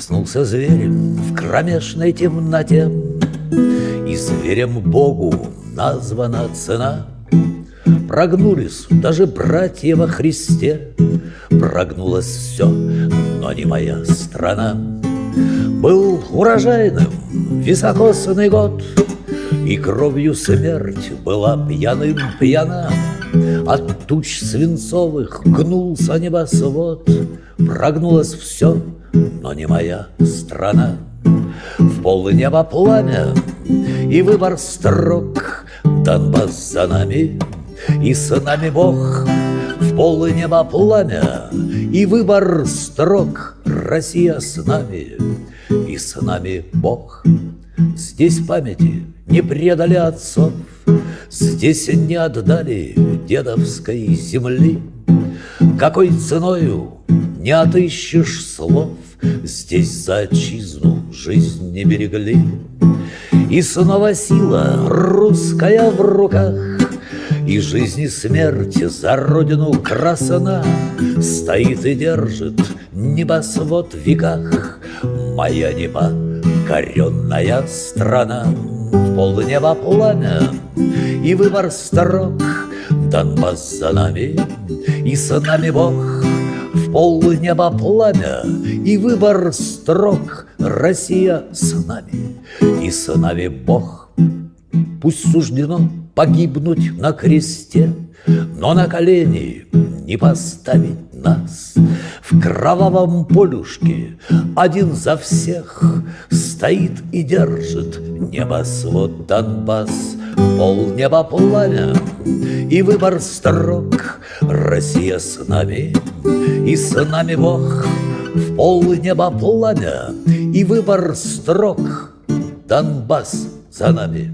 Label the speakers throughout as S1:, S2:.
S1: Проснулся зверь в кромешной темноте, И зверем Богу названа цена. Прогнулись даже братья во Христе, Прогнулось все, но не моя страна. Был урожайным високосный год, И кровью смерть была пьяным пьяна. От туч свинцовых гнулся небосвод, Прогнулось все, но не моя страна. В пол неба пламя и выбор строк, Донбасс за нами и с нами Бог. В пол неба пламя и выбор строк, Россия с нами и с нами Бог. Здесь памяти не предали отцов, Здесь не отдали дедовской земли. Какой ценою не отыщешь слов, Здесь за отчизну жизнь не берегли. И снова сила русская в руках, И жизнь и смерть за родину красана Стоит и держит небосвод в веках Моя небо, коренная страна В полнеба пламя и выбор строк Донбасс за нами, и с нами Бог. В полнеба пламя и выбор строк Россия с нами, и с нами Бог. Пусть суждено погибнуть на кресте, Но на колени не поставить нас. В кровавом полюшке один за всех Стоит и держит небосвод Донбасс, Пол неба пламя и выбор строк. Россия с нами, и с нами Бог, В пол неба пламя и выбор строк. Донбасс за нами,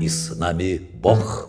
S1: и с нами Бог.